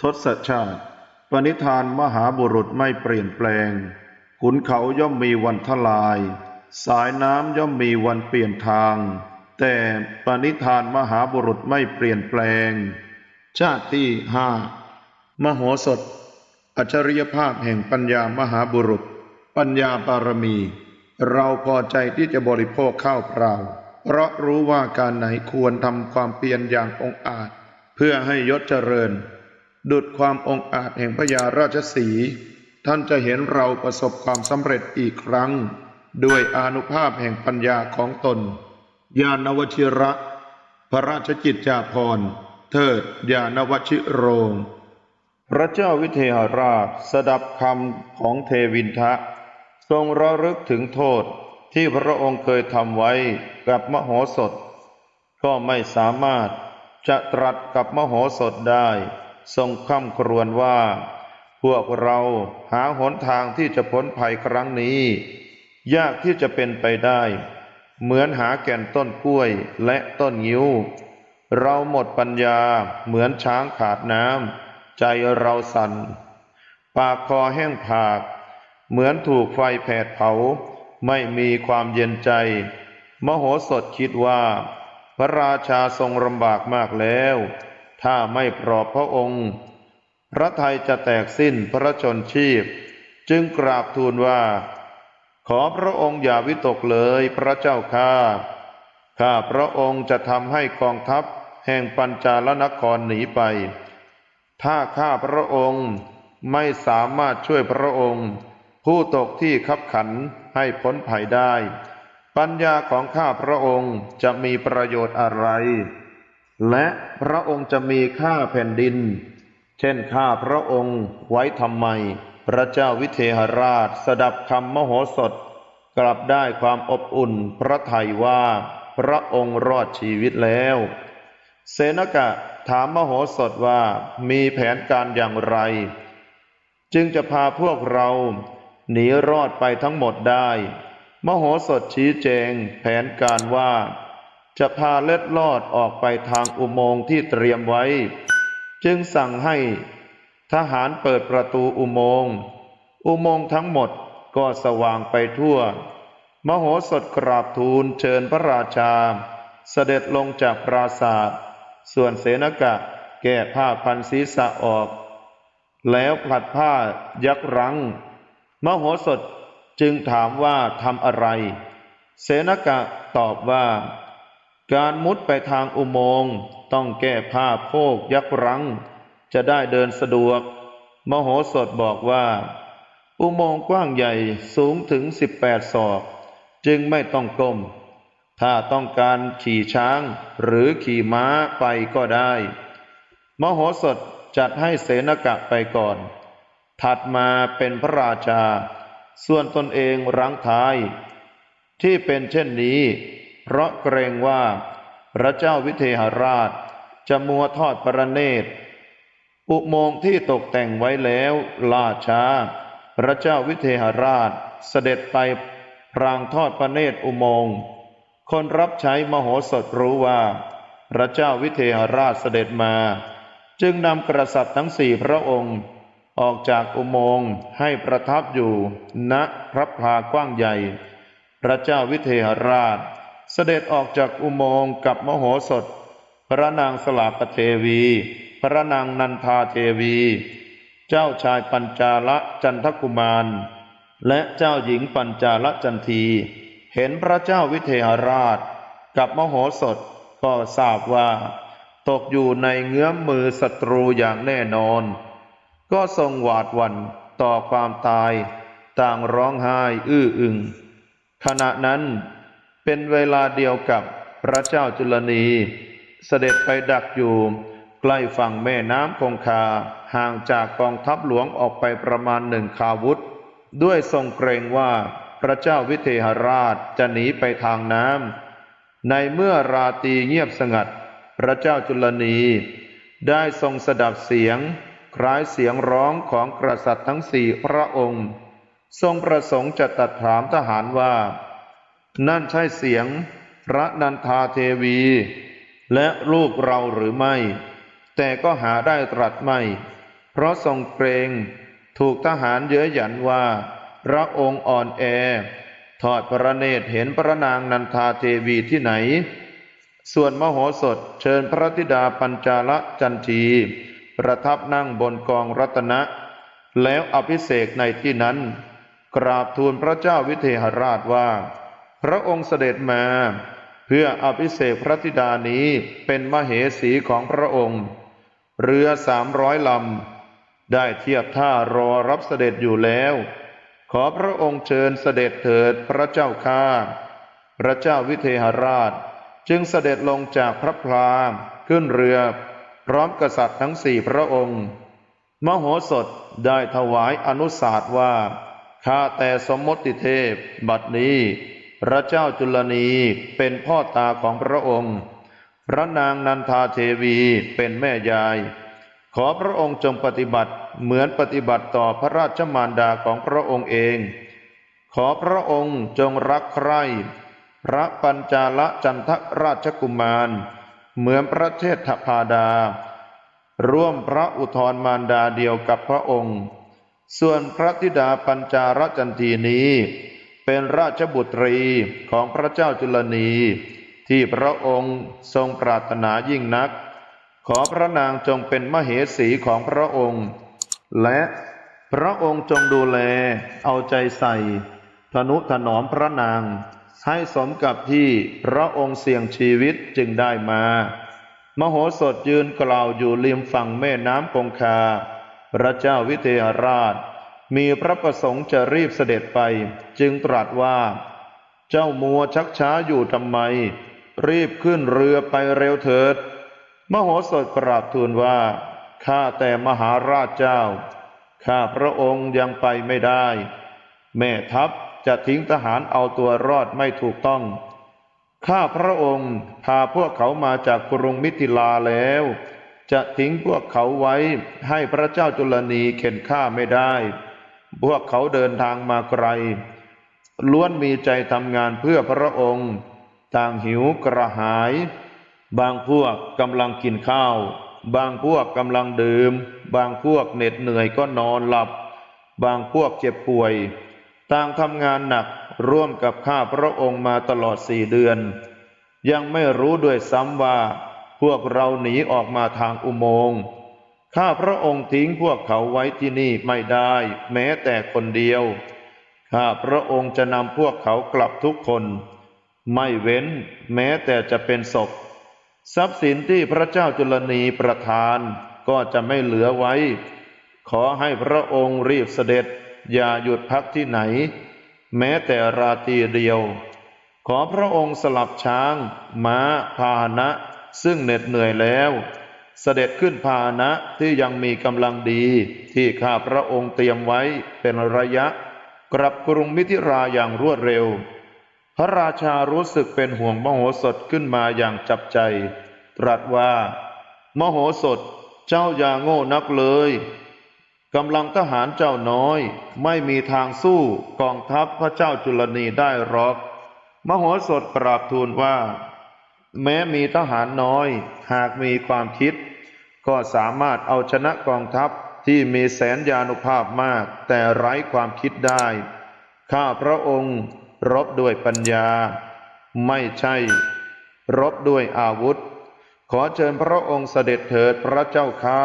ทศชาติ ปณิธานมหาบุรุษไม่เปลี่ยนแปลง ขุนเขาย่อมมีวันทลาย สายน้ำย่อมมีวันเปลี่ยนทาง แต่ปณิธานมหาบุรุษไม่เปลี่ยนแปลง ชาติที่ห้ามโหสถ อัจฉริยภาพแห่งปัญญามหาบุรุษ ปัญญาบารมี เราพอใจที่จะบริโภคข้าวเปล่า เพราะรู้ว่าการไหนควรทำความเพียรอย่างองอาจ เพื่อให้ยศเจริญ ดุดความองอาจแห่งพญาราชสี ท่านจะเห็นเราประสบความสำเร็จอีกครั้ง ด้วยอนุภาพแห่งปัญญาของตน ญาณวชิระ พระราชกิจจาภรณ์ เทิดญาณวชิโรง พระเจ้าวิเทหราชสดับคำของเทวินทะ ทรงระลึกถึงโทษที่พระองค์เคยทำไว้กับมโหสถ ก็ไม่สามารถจะตรัสกับมโหสถได้ ทรงค่ำครวญว่า พวกเราหาหนทางที่จะพ้นภัยครั้งนี้ ยากที่จะเป็นไปได้ เหมือนหาแก่นต้นกล้วยและต้นงิ้ว เราหมดปัญญาเหมือนช้างขาดน้ำใจเราสัน่น ปากคอแห้งผาก เหมือนถูกไฟแผดเผา ไม่มีความเย็นใจ มโหสถคิดว่า พระราชาทรงลำบากมากแล้ว ถ้าไม่ปลอบพระองค์ พระไทยจะแตกสิ้นพระชนชีพ จึงกราบทูลว่า ขอพระองค์อย่าวิตกเลยพระเจ้าข้าข้าพระองค์จะทำให้กองทัพแห่งปัญจาลนครหนีไป ถ้าข้าพระองค์ไม่สามารถช่วยพระองค์ ผู้ตกที่ขับขันให้พ้นภัยได้ ปัญญาของข้าพระองค์จะมีประโยชน์อะไร และพระองค์จะมีค่าแผ่นดิน เช่นข้าพระองค์ไว้ทำไม พระเจ้าวิเทหราชสดับคำมโหสถ กลับได้ความอบอุ่นพระทัยว่า พระองค์รอดชีวิตแล้ว เสนกะถามมโหสถว่ามีแผนการอย่างไร จึงจะพาพวกเราหนีรอดไปทั้งหมดได้ มโหสถชี้แจงแผนการว่า จะพาเล็ดลอดออกไปทางอุโมงค์ที่เตรียมไว้ จึงสั่งให้ทหารเปิดประตูอุโมงค์ อุโมงค์ทั้งหมดก็สว่างไปทั่ว มโหสถกราบทูลเชิญพระราชา เสด็จลงจากปราศาสตร์ส่วนเสนกะแก้ผ้าพันศีรษะออก แล้วผลัดผ้ายักรังมโหสถจึงถามว่าทำอะไร เสนกะตอบว่า การมุดไปทางอุโมงค์ต้องแก้ผ้าโพกยักรัง จะได้เดินสะดวก มโหสถบอกว่า อุโมงค์กว้างใหญ่สูงถึงสิบแปดศอก จึงไม่ต้องก้ม ถ้าต้องการขี่ช้างหรือขี่ม้าไปก็ได้ มโหสถจัดให้เสนกะไปก่อน ถัดมาเป็นพระราชา ส่วนตนเองรังท้าย ที่เป็นเช่นนี้ เพราะเกรงว่าพระเจ้าวิเทหราชจะมัวทอดประเนตร อุโมงค์ที่ตกแต่งไว้แล้วล่าช้า พระเจ้าวิเทหราชเสด็จไปพรางทอดพระเนตรอุโมงค์ คนรับใช้มโหสถรู้ว่า พระเจ้าวิเทหราชเสด็จมา จึงนำกษัตริย์ทั้งสี่พระองค์ ออกจากอุโมงค์ให้ประทับอยู่ณพระพากว้างใหญ่ พระเจ้าวิเทหราช เสด็จออกจากอุโมงค์กับมโหสถ พระนางสลากเทวี พระนางนันทาเทวี เจ้าชายปัญจาลจันทกุมาร และเจ้าหญิงปัญจาลจันที เห็นพระเจ้าวิเทหราช กับมโหสถก็ทราบว่า ตกอยู่ในเงื้อมมือศัตรูอย่างแน่นอน ก็ทรงหวาดหวั่นต่อความตาย ต่างร้องไห้อื้ออึงขณะนั้น เป็นเวลาเดียวกับพระเจ้าจุลนี เสด็จไปดักอยู่ ใกล้ฝั่งแม่น้ำคงคาห่างจากกองทัพหลวงออกไปประมาณหนึ่งคาวุธ ด้วยทรงเกรงว่าพระเจ้าวิเทหราชจะหนีไปทางน้ำในเมื่อราตรีเงียบสงัด พระเจ้าจุลนี ได้ทรงสดับเสียง คล้ายเสียงร้องของกษัตริย์ทั้งสี่พระองค์ ทรงประสงค์จะตัดถามทหารว่า นั่นใช่เสียงพระนันทาเทวี และลูกเราหรือไม่ แต่ก็หาได้ตรัสไม่ เพราะทรงเกรงถูกทหารเย้ยหยันว่า พระองค์อ่อนแอทอดพระเนตรเห็นพระนางนันทาเทวีที่ไหน ส่วนมโหสถเชิญพระธิดาปัญจาลจันทีประทับนั่งบนกองรัตนะ แล้วอภิเษกในที่นั้น กราบทูลพระเจ้าวิเทหราชว่า พระองค์เสด็จมา เพื่ออภิเษกพระธิดานี้เป็นมเหสีของพระองค์ เรือสามร้อยลำ ได้เทียบท่ารอรับเสด็จอยู่แล้ว ขอพระองค์เชิญเสด็จเถิดพระเจ้าข้าพระเจ้าวิเทหราช จึงเสด็จลงจากพระพลามขึ้นเรือ พร้อมกษัตริย์ทั้งสี่พระองค์ มโหสถได้ถวายอนุสาสว่าข้าแต่สมมติเทพบัดนี้ พระเจ้าจุลนีเป็นพ่อตาของพระองค์ พระนางนันทาเทวีเป็นแม่ยาย ขอพระองค์จงปฏิบัติเหมือนปฏิบัติต่อพระราชมารดาของพระองค์เอง ขอพระองค์จงรักใคร่พระปัญจาลจันทราชกุมาร เหมือนพระเทศพาดา ร่วมพระอุทธรมารดาเดียวกับพระองค์ ส่วนพระธิดาปัญจารจันทีนี้ เป็นราชบุตรีของพระเจ้าจุลนี ที่พระองค์ทรงปรารถนายิ่งนัก ขอพระนางจงเป็นมเหสีของพระองค์ และพระองค์จงดูแลเอาใจใส่ทนุถนอมพระนาง ให้สมกับที่พระองค์เสี่ยงชีวิตจึงได้มา มโหสถยืนกล่าวอยู่ริมฝั่งแม่น้ำคงคา พระเจ้าวิเทหราช มีพระประสงค์จะรีบเสด็จไป จึงตรัสว่า เจ้ามัวชักช้าอยู่ทำไม รีบขึ้นเรือไปเร็วเถิด มโหสถกราบทูลว่า ข้าแต่มหาราชเจ้า ข้าพระองค์ยังไปไม่ได้ แม่ทัพจะทิ้งทหารเอาตัวรอดไม่ถูกต้อง ข้าพระองค์พาพวกเขามาจากกรุงมิถิลาแล้ว จะทิ้งพวกเขาไว้ให้พระเจ้าจุลนีเข็นฆ่าไม่ได้ พวกเขาเดินทางมาไกล ล้วนมีใจทำงานเพื่อพระองค์ ต่างหิวกระหาย บางพวกกำลังกินข้าว บางพวกกำลังดื่ม บางพวกเหน็ดเหนื่อยก็นอนหลับ บางพวกเจ็บป่วย ต่างทำงานหนักร่วมกับข้าพระองค์มาตลอดสี่เดือน ยังไม่รู้ด้วยซ้ำว่า พวกเราหนีออกมาทางอุโมงค์ ข้าพระองค์ทิ้งพวกเขาไว้ที่นี่ไม่ได้ แม้แต่คนเดียว ข้าพระองค์จะนำพวกเขากลับทุกคน ไม่เว้นแม้แต่จะเป็นศพ ทรัพย์สินที่พระเจ้าจุลนีประทานก็จะไม่เหลือไว้ ขอให้พระองค์รีบเสด็จ อย่าหยุดพักที่ไหน แม้แต่ราตรีเดียว ขอพระองค์สลับช้าง ม้าพาหนะ ซึ่งเหน็ดเหนื่อยแล้ว เสด็จขึ้นพาหนะที่ยังมีกำลังดีที่ข้าพระองค์เตรียมไว้เป็นระยะ กลับกรุงมิถิราอย่างรวดเร็ว พระราชารู้สึกเป็นห่วงมโหสถขึ้นมาอย่างจับใจ ตรัสว่า มโหสถเจ้าอย่าโง่นักเลยกำลังทหารเจ้าน้อย ไม่มีทางสู้กองทัพพระเจ้าจุลนีได้หรอก มโหสถกราบทูลว่า แม้มีทหารน้อย หากมีความคิด ก็สามารถเอาชนะกองทัพที่มีแสนยานุภาพมาก แต่ไร้ความคิดได้ ข้าพระองค์รบด้วยปัญญา ไม่ใช่ รบด้วยอาวุธ ขอเชิญพระองค์เสด็จเถิดพระเจ้าข้า